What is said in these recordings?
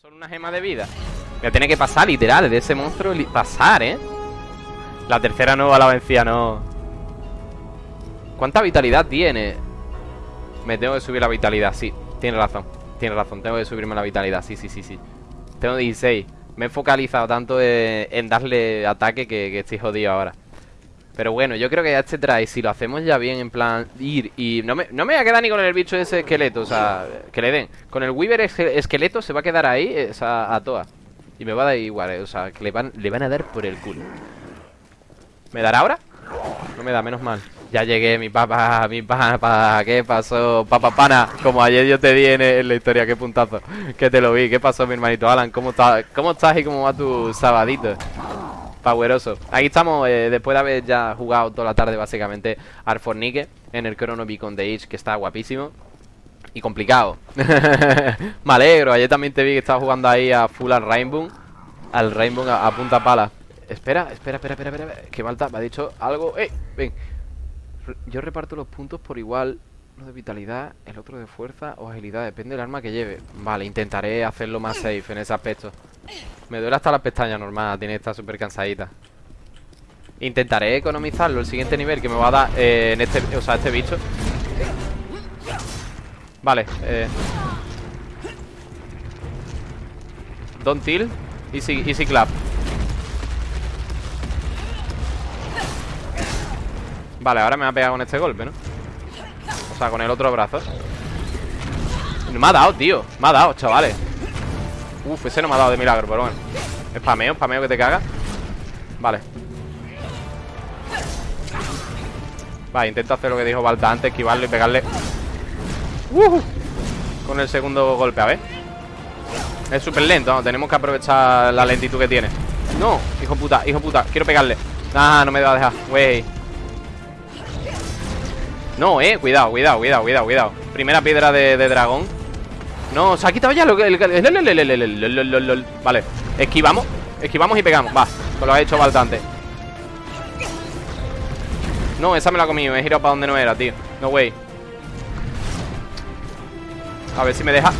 Solo una gema de vida. Me tiene que pasar, literal, de ese monstruo pasar, ¿eh? La tercera nueva la vencía, no. ¿Cuánta vitalidad tiene? Me tengo que subir la vitalidad, sí. Tiene razón, tiene razón. Tengo que subirme la vitalidad, sí, sí, sí, sí. Tengo 16. Me he focalizado tanto en, darle ataque que, que estoy jodido ahora. Pero bueno, yo creo que ya este trae, si lo hacemos ya bien, en plan, ir y... No me, no me voy a quedar ni con el bicho ese esqueleto, o sea, que le den. Con el Weaver esqueleto se va a quedar ahí, o sea, a toa. Y me va a dar igual, eh, o sea, le van, le van a dar por el culo. ¿Me dará ahora? No me da, menos mal. Ya llegué, mi papá, mi papá, ¿qué pasó? Papá pana, como ayer yo te di en, la historia, qué puntazo, que te lo vi, ¿qué pasó mi hermanito Alan? ¿Cómo estás? ¿Cómo estás y cómo va tu sabadito? Poweroso. Aquí estamos, eh, después de haber ya jugado toda la tarde básicamente al Fornique en el Chrono Beacon de Age, que está guapísimo. Y complicado. Me alegro, ayer también te vi que estabas jugando ahí a full al Rainbow. Al Rainbow a, punta pala. Espera, espera, espera, espera, espera. Que falta, me ha dicho algo. ¡Eh! Ven. Yo reparto los puntos por igual. Uno de vitalidad, el otro de fuerza o agilidad. Depende del arma que lleve. Vale, intentaré hacerlo más safe en ese aspecto. Me duele hasta las pestañas normal, tiene esta súper cansadita. Intentaré economizarlo el siguiente nivel que me va a dar eh, en este, o sea, este bicho. Vale, eh. Don't tilt. Easy, easy clap. Vale, ahora me va a pegar con este golpe, ¿no? O sea, con el otro brazo. Me ha dado, tío. Me ha dado, chavales. Uf, ese no me ha dado de milagro, pero bueno. Spameo, spameo que te caga Vale. Vale, intento hacer lo que dijo Balta antes Esquivarlo y pegarle. Con el segundo golpe, a ver. Es súper lento, tenemos que aprovechar la lentitud que tiene. No, hijo puta, hijo puta Quiero pegarle. Ah, no me va a dejar, wey. No, eh, cuidado, cuidado, cuidado, cuidado, cuidado. Primera piedra de dragón no, se ha quitado ya lo que... Vale, esquivamos Esquivamos y pegamos, va Pues lo ha hecho bastante No, esa me la ha comido He girado para donde no era, tío No way A ver si me deja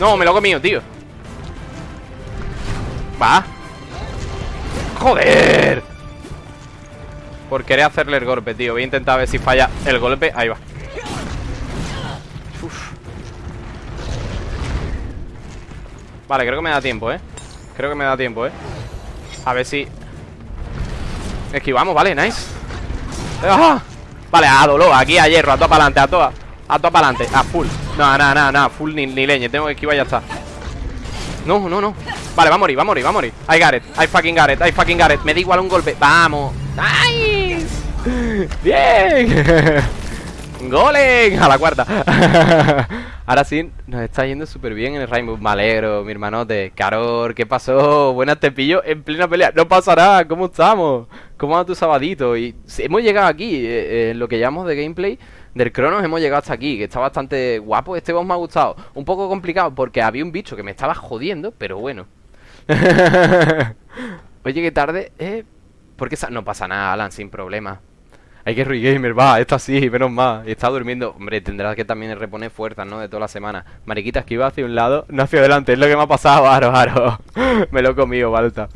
No, me lo he comido, tío Va Joder Por querer hacerle el golpe, tío Voy a intentar ver si falla el golpe Ahí va Vale, creo que me da tiempo, ¿eh? Creo que me da tiempo, ¿eh? A ver si... Esquivamos, vale, nice. ¡Ah! Vale, a dolor, aquí a hierro, a toda para adelante, a toda A toda para adelante, a full. No, nada, nada, nada, full ni, ni leña Tengo que esquivar y ya está. No, no, no. Vale, va a morir, va a morir, va a morir. I got it, I fucking got it, I fucking got it Me da igual un golpe, vamos Nice Bien ¡Golem! A la cuarta Ahora sí, nos está yendo súper bien en el Rainbow Me alegro, mi hermanote Caror, ¿qué pasó? Buenas, te pillo en plena pelea No pasa nada, ¿cómo estamos? ¿Cómo va tu sabadito? Y hemos llegado aquí eh, eh, lo que llamamos de gameplay del Cronos hemos llegado hasta aquí, que está bastante guapo. Este boss me ha gustado. Un poco complicado porque había un bicho que me estaba jodiendo, pero bueno. Oye, qué tarde, ¿eh? Porque no pasa nada, Alan, sin problema. Hay que gamer, va, está así, menos mal. Y está durmiendo. Hombre, tendrás que también reponer fuerzas, ¿no? De toda la semana. Mariquita, esquiva hacia un lado, no hacia adelante. Es lo que me ha pasado, aro, aro. me lo he comido, Balta.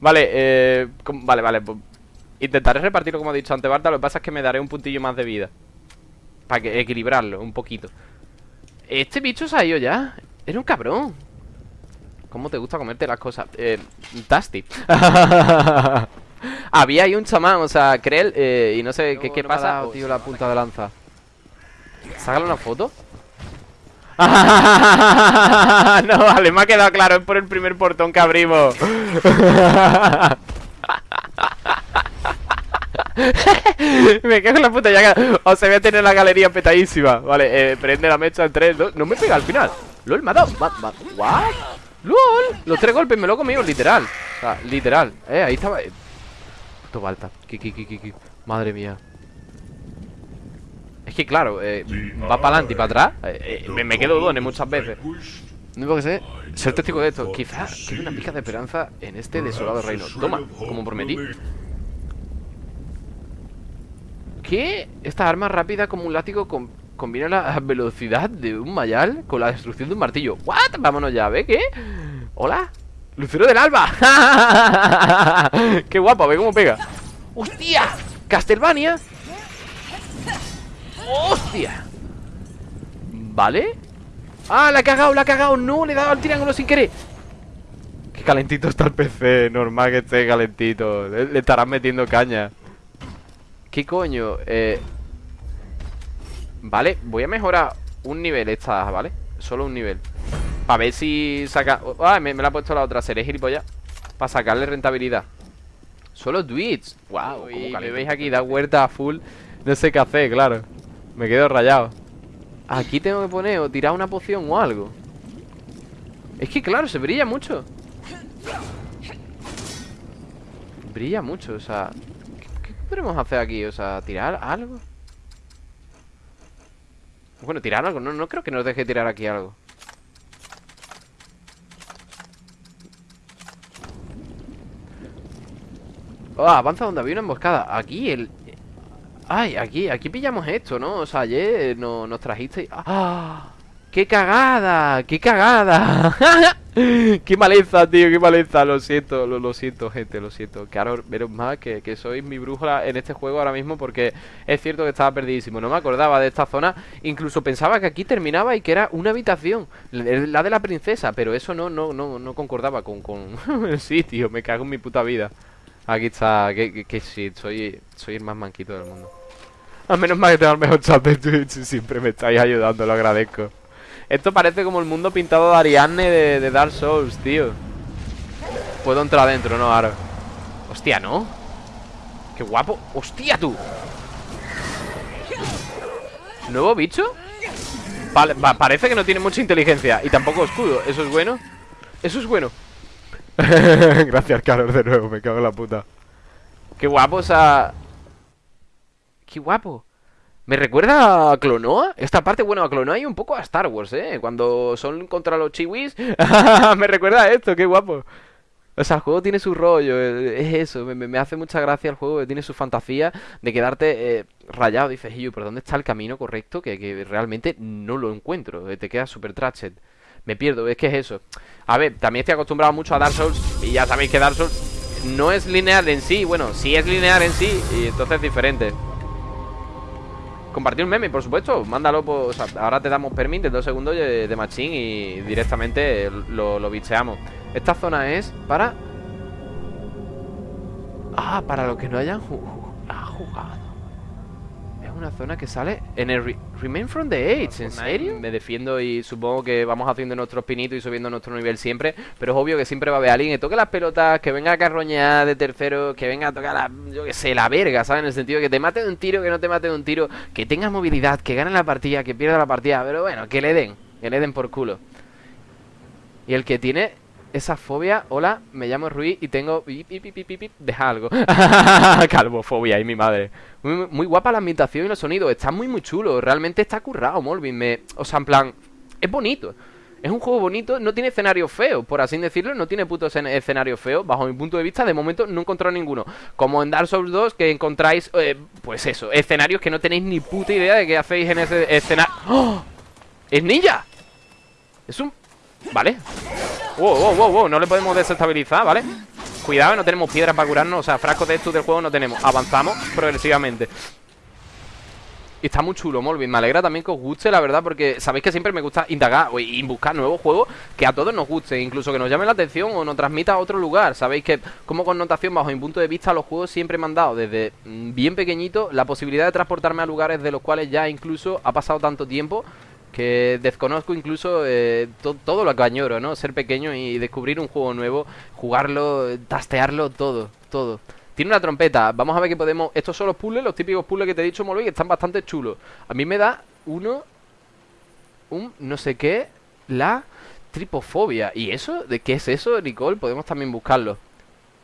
Vale, eh. Vale, vale. Pues, intentaré repartirlo como ha dicho antes, Balta. Lo que pasa es que me daré un puntillo más de vida. Para equilibrarlo un poquito. Este bicho se ha ido ya. Era un cabrón. ¿Cómo te gusta comerte las cosas? Eh. Tasty. Había ahí un chamán, o sea, Krell, eh, y no sé qué, qué pasa. tío, la punta de lanza. Sácale una foto. no, vale, me ha quedado claro, es por el primer portón que abrimos. me cago en la puta ya O sea, voy a tener la galería petadísima Vale, eh, prende la mecha en 3 no, no me pega al final LOL, me ha dado ¿What? LOL Los tres golpes me lo he comido, literal O sea, literal Eh, ahí estaba Balta. Madre mía. Es que claro, eh, va para adelante y para atrás. Eh, eh, me, quedo done muchas veces. No puedo ser, ser testigo de esto. Quizás tiene una pica de esperanza en este desolado reino. Toma, como prometí. ¿Qué? Esta arma rápida como un látigo con Combina la velocidad de un mayal con la destrucción de un martillo ¿What? Vámonos ya, ¿ve qué? ¿Hola? ¡Lucero del alba! ¡Qué guapo! Ve cómo pega ¡Hostia! ¡Castlevania! ¡Hostia! ¿Vale? ¡Ah! La ha cagado, la ha cagado ¡No! Le he dado al triángulo sin querer Qué calentito está el PC Normal que esté calentito Le, le estarán metiendo caña ¿Qué coño? Eh... Vale, voy a mejorar un nivel esta, ¿vale? Solo un nivel Para ver si saca... Ah, me, la ha puesto la otra, seré gilipollas Para sacarle rentabilidad Solo tweets Wow, y me veis aquí, da vuelta a full No sé qué hacer, claro Me quedo rayado Aquí tengo que poner o tirar una poción o algo Es que claro, se brilla mucho Brilla mucho, o sea ¿Qué, qué podemos hacer aquí? O sea, tirar algo bueno, tirar algo. No, no creo que nos deje tirar aquí algo. Oh, avanza donde había una emboscada. Aquí el... Ay, aquí, aquí pillamos esto, ¿no? O sea, ayer nos trajiste... ¡Ah! ¡Qué cagada! ¡Qué cagada! qué maleza, tío, qué maleza. Lo siento, lo, siento, gente, lo siento. Claro, menos más que, que sois mi brújula en este juego ahora mismo porque es cierto que estaba perdidísimo. No me acordaba de esta zona. Incluso pensaba que aquí terminaba y que era una habitación, la de la princesa. Pero eso no, no, no, no concordaba con, con el sitio. Me cago en mi puta vida. Aquí está, que, que, sí, soy, soy el más manquito del mundo. Al menos más que tengo el mejor chat de Twitch. Siempre me estáis ayudando, lo agradezco. Esto parece como el mundo pintado de Ariadne de, Dark Souls, tío Puedo entrar adentro, ¿no? Ahora Hostia, ¿no? Qué guapo ¡Hostia, tú! ¿Nuevo bicho? Vale, parece que no tiene mucha inteligencia Y tampoco escudo, ¿eso es bueno? Eso es bueno Gracias, Carlos, de nuevo, me cago en la puta Qué guapo, o sea... Qué guapo me recuerda a Clonoa. Esta parte, bueno, a Clonoa y un poco a Star Wars, ¿eh? Cuando son contra los chiwis. me recuerda a esto, qué guapo. O sea, el juego tiene su rollo, eh, es eso, me, hace mucha gracia el juego, tiene su fantasía de quedarte eh, rayado. Dices, yo, ¿por dónde está el camino correcto? Que, realmente no lo encuentro, eh, te queda super trashed. Me pierdo, es que es eso. A ver, también estoy acostumbrado mucho a Dark Souls y ya sabéis que Dark Souls no es lineal en sí. Bueno, sí es lineal en sí y entonces es diferente. Compartir un meme, por supuesto. Mándalo, pues, ahora te damos permiso de dos segundos de, de y directamente lo, lo bicheamos. Esta zona es para... Ah, para los que no hayan jugado una zona que sale en el Remain from the Age, ¿en serio? Me defiendo y supongo que vamos haciendo nuestros pinitos y subiendo nuestro nivel siempre, pero es obvio que siempre va a haber alguien que toque las pelotas, que venga a carroñar de tercero, que venga a tocar la, yo que sé, la verga, ¿sabes? En el sentido de que te mate de un tiro, que no te mate de un tiro, que tenga movilidad, que gane la partida, que pierda la partida, pero bueno, que le den, que le den por culo. Y el que tiene esa fobia. Hola, me llamo Rui y tengo. Deja algo. Calvofobia, y mi madre. Muy, guapa la ambientación y los sonidos. Está muy, muy chulo. Realmente está currado, Molvin. O sea, en plan. Es bonito. Es un juego bonito, no tiene escenario feo, por así decirlo, no tiene puto escenario feo, bajo mi punto de vista, de momento no he encontrado ninguno. Como en Dark Souls 2, que encontráis, eh, pues eso, escenarios que no tenéis ni puta idea de qué hacéis en ese escenario. ¡Oh! ¡Es ninja! Es un... Vale Wow, wow, wow, wow, no le podemos desestabilizar, ¿vale? Cuidado, no tenemos piedras para curarnos O sea, frascos de estos del juego no tenemos Avanzamos progresivamente está muy chulo, Molvin. Me alegra también que os guste, la verdad, porque sabéis que siempre me gusta indagar y buscar nuevos juegos que a todos nos guste, incluso que nos llamen la atención o nos transmita a otro lugar. Sabéis que, como connotación, bajo mi punto de vista, los juegos siempre me han dado desde mm, bien pequeñito la posibilidad de transportarme a lugares de los cuales ya incluso ha pasado tanto tiempo que desconozco incluso eh, todo lo que añoro, ¿no? Ser pequeño y descubrir un juego nuevo, jugarlo, tastearlo, todo, todo. Tiene una trompeta, vamos a ver qué podemos... Estos son los puzzles, los típicos puzzles que te he dicho, Molly, que están bastante chulos. A mí me da uno, un no sé qué, la tripofobia. ¿Y eso? ¿De qué es eso, Nicole? Podemos también buscarlo.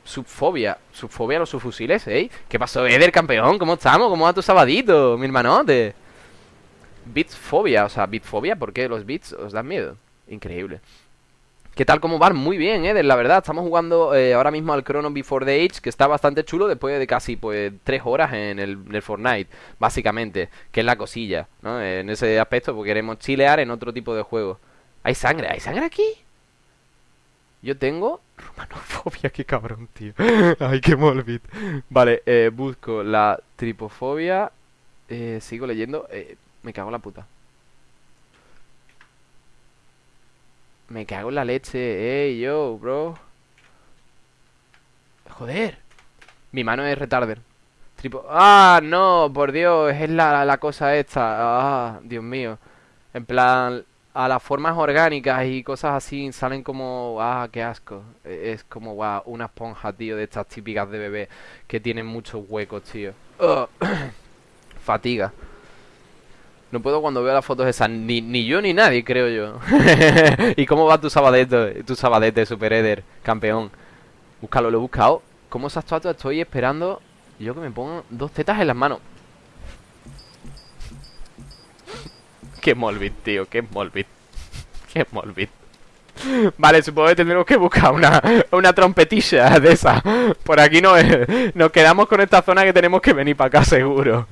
Subfobia. Subfobia a los subfusiles, ¿eh? ¿Qué pasó, Eder, campeón? ¿Cómo estamos? ¿Cómo va tu sabadito, mi hermanote? Bitfobia, o sea, bitfobia, ¿por qué los bits os dan miedo? Increíble. ¿Qué tal cómo van? Muy bien, Eder, la verdad. Estamos jugando eh, ahora mismo al Chrono Before the Age, que está bastante chulo después de casi pues tres horas en el, en el Fortnite, básicamente, que es la cosilla, ¿no? En ese aspecto, porque queremos chilear en otro tipo de juego. ¿Hay sangre? ¿Hay sangre aquí? Yo tengo romanofobia, qué cabrón, tío. Ay, qué morbid. Vale, eh, busco la tripofobia. Eh, sigo leyendo. Eh, me cago en la puta. Me cago en la leche. Ey, yo, bro. Joder. Mi mano es retarder. Tripo... Ah, no, por Dios. Es la, la cosa esta. Ah, Dios mío. En plan, a las formas orgánicas y cosas así salen como, ah, qué asco. E, es como, una esponja, tío, de estas típicas de bebé que tienen muchos huecos, tío. Fatiga. No puedo cuando veo las fotos esas, ni, ni yo ni nadie, creo yo. ¿Y cómo va tu sabadete, tu sabadete, Super Eder, campeón? Búscalo, lo he buscado. ¿Cómo se ha actuado? Estoy esperando yo que me pongan dos tetas en las manos. Qué Molbit, tío, qué Molbit. Qué Molbit. Vale, supongo que tendremos que buscar una, una trompetilla de esa. Por aquí no es. Nos quedamos con esta zona que tenemos que venir para acá, seguro.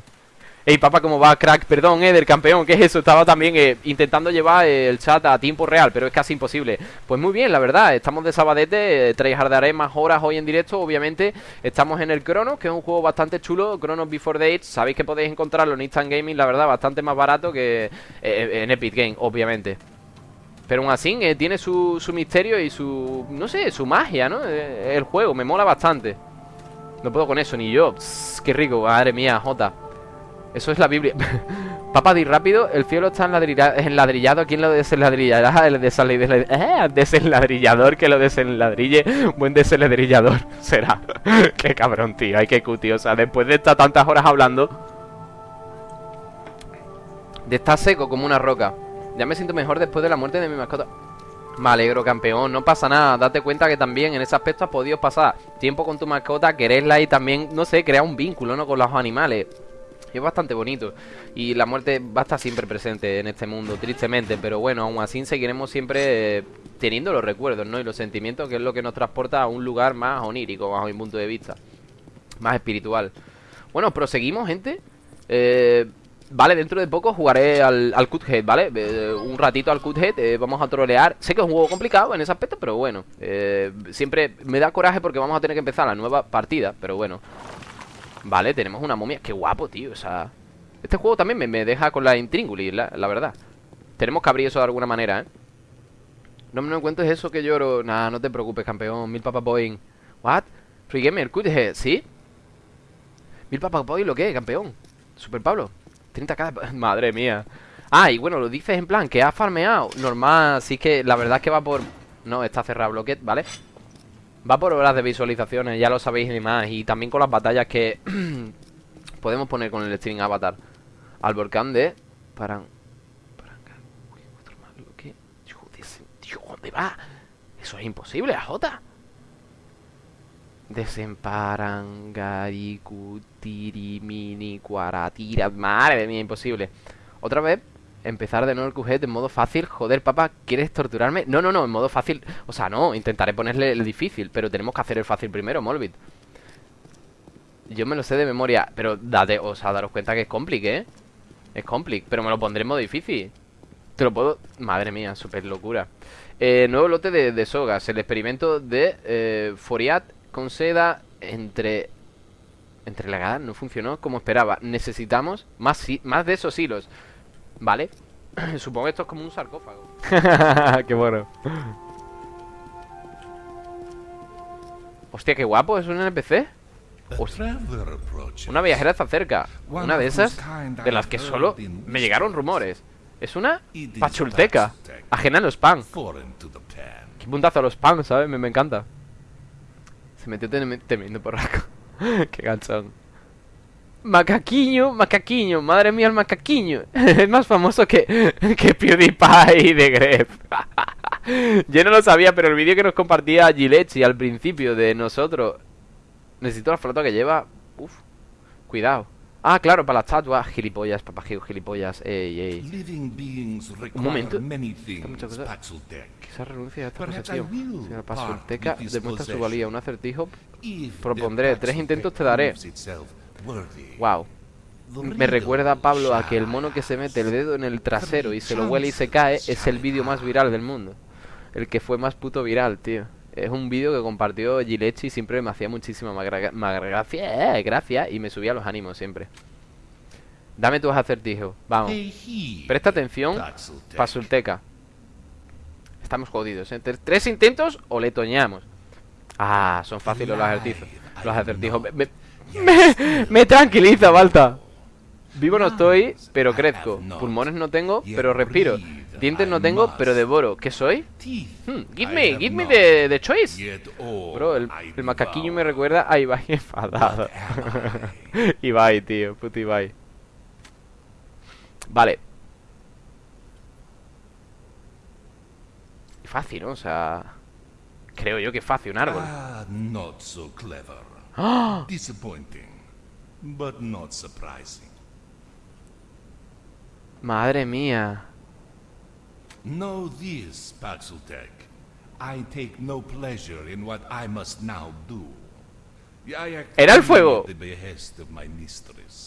Ey, papá, ¿cómo va? Crack, perdón, Eder, campeón, ¿qué es eso? Estaba también eh, intentando llevar el chat a tiempo real, pero es casi imposible. Pues muy bien, la verdad, estamos de sabadete, eh, tryhardaré más horas hoy en directo, obviamente. Estamos en el Crono, que es un juego bastante chulo, Chrono Before Dates Sabéis que podéis encontrarlo en Instant Gaming, la verdad, bastante más barato que eh, en Epic Game, obviamente. Pero aún así eh, tiene su, su misterio y su, no sé, su magia, ¿no? Eh, el juego, me mola bastante. No puedo con eso, ni yo. Psst, Qué rico, madre mía, Jota eso es la Biblia. Papá, di rápido. El cielo está enladrillado. ¿Quién lo desenladrillará? El eh, desenladrillador que lo desenladrille. Buen desenladrillador será. Qué cabrón, tío. Ay, qué cuti. O sea, después de estar tantas horas hablando. De estar seco como una roca. Ya me siento mejor después de la muerte de mi mascota. Me alegro, campeón. No pasa nada. Date cuenta que también en ese aspecto has podido pasar tiempo con tu mascota, quererla y también, no sé, crear un vínculo, ¿no? Con los animales. Es bastante bonito y la muerte va a estar siempre presente en este mundo, tristemente, pero bueno, aún así seguiremos siempre eh, teniendo los recuerdos, ¿no? Y los sentimientos, que es lo que nos transporta a un lugar más onírico, bajo mi punto de vista, más espiritual. Bueno, proseguimos, gente. Eh, vale, dentro de poco jugaré al, Cuthead, ¿vale? Eh, un ratito al Cuthead, eh, vamos a trolear. Sé que es un juego complicado en ese aspecto, pero bueno, siempre me da coraje porque vamos a tener que empezar la nueva partida, pero bueno. Vale, tenemos una momia Qué guapo, tío, o sea Este juego también me, deja con la intrínguli, la, verdad Tenemos que abrir eso de alguna manera, ¿eh? No me encuentres eso que lloro Nah, no te preocupes, campeón Mil Papa Boeing What? Free Gamer, ¿sí? Mil Papa Boeing, ¿lo qué, campeón? Super Pablo 30k Madre mía Ah, y bueno, lo dices en plan que ha farmeado Normal, así que la verdad es que va por... No, está cerrado Bloquet, ¿vale? Va por horas de visualizaciones, ya lo sabéis y más. Y también con las batallas que podemos poner con el stream avatar. Al volcán de Paran... ¿qué? Dios, ¿dónde va? Eso es imposible, Jota. Desemparangaricu cuaratira. Madre mía, imposible. Otra vez empezar de nuevo el QG en modo fácil. Joder, papá, ¿quieres torturarme? No, no, no, en modo fácil. O sea, no, intentaré ponerle el difícil, pero tenemos que hacer el fácil primero, Molbit. Yo me lo sé de memoria, pero date, o sea, daros cuenta que es complique, ¿eh? Es complique, pero me lo pondré en modo difícil. Te lo puedo... Madre mía, súper locura. Eh, nuevo lote de, sogas. El experimento de eh, Foriat con seda entre... Entregada no funcionó como esperaba. Necesitamos más, más de esos hilos. Vale Supongo que esto es como un sarcófago. Qué bueno. Hostia, qué guapo, es un NPC Una viajera está cerca Una de esas De las que solo me llegaron rumores. Es una pachulteca Ajena a los pan. Qué puntazo a los pan, ¿sabes? Me, me encanta. Se metió temiendo por raco Qué ganchón Macaquiño, macaquiño, madre mía el macaquiño. Es más famoso que, que PewDiePie de Gref. Yo no lo sabía, pero el vídeo que nos compartía Gilechi al principio de nosotros Necesito la flota que lleva. Uf, cuidado. Ah, claro, para la estatua. Gilipollas, papajeo, gilipollas. Ey, ey. Require momento. muchas cosas. Paxeltech. Quizás renuncie a esta posesión I will Señora part Pasulteca with this demuestra su valía. Un acertijo. Propondré tres intentos te daré. Wow Me recuerda a Pablo a que el mono que se mete el dedo en el trasero y se lo huele y se cae es el vídeo más viral del mundo. El que fue más puto viral, tío. Es un vídeo que compartió Gilechi y siempre me hacía muchísima gracia, eh, gracia y me subía los ánimos siempre. Dame tus acertijos, vamos. Presta atención. Pasulteca. Estamos jodidos, ¿eh? Tre- Tres intentos o le toñamos. Ah, son fáciles los acertijos. Los acertijos. Me, me- me- me tranquiliza, Balta. Vivo no estoy, pero crezco. Pulmones no tengo, pero respiro. Dientes no tengo, pero devoro. ¿Qué soy? Hmm, give me, give me the, the choice. Bro, el, macaquillo me recuerda a Ibai enfadado. Ibai, tío, puto Ibai. Vale. Fácil, ¿no? O sea... Creo yo que es fácil, un árbol. Ah, not so clever. Disappointing, but not surprising. Madre mía. Know this, Paxeltech. I take no pleasure in what I must now do. Era el fuego.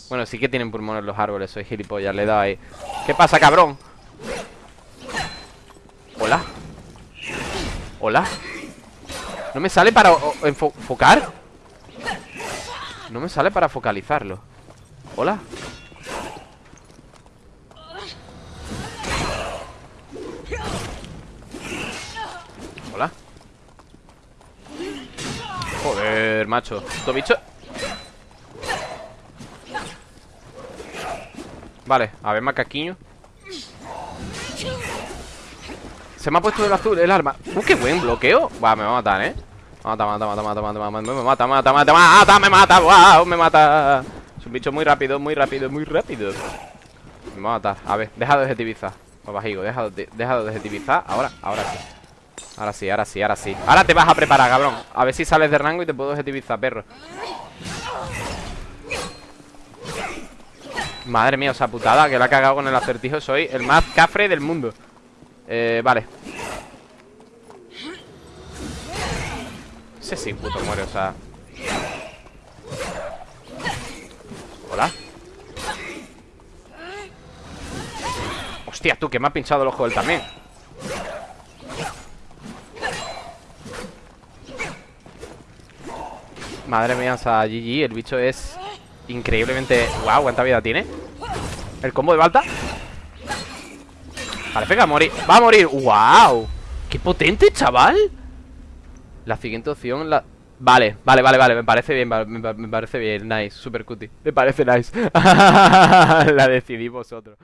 Bueno, sí que tienen pulmones los árboles, soy gilipollas, le he dado ahí. ¿Qué pasa, cabrón? Hola. Hola. ¿No me sale para enfocar? No me sale para focalizarlo. Hola. Hola. Joder, macho. ¿Esto bicho? Vale, a ver, macaquiño. Se me ha puesto el azul, el arma. ¡Uh, qué buen bloqueo! Buah, me va a matar, ¿eh? Mata, mata, mata, mata, mata, mata, me mata, mata, mata, mata, me mata, wow, me mata. Es un bicho muy rápido, muy rápido, muy rápido. Me va a ver, deja de objetivizar. Papajigo, deja de, deja de objetivizar. Ahora, ahora sí. Ahora sí, ahora sí, ahora sí. Ahora te vas a preparar, cabrón. A ver si sales de rango y te puedo objetivizar, perro. Madre mía, esa putada que la ha cagado con el acertijo. Soy el más cafre del mundo. Eh, vale. Ese sí, puto muere, o sea. Hola. Hostia, tú, que me ha pinchado el ojo él también. Madre mía, o sea, GG, el bicho es increíblemente... Wow, ¿cuánta vida tiene? El combo de Balta Parece que va a morir Va a morir, wow ¡Qué potente, chaval! La siguiente opción la... Vale, vale, vale, vale Me parece bien, me, me parece bien Nice, super cutie. Me parece nice. La decidí vosotros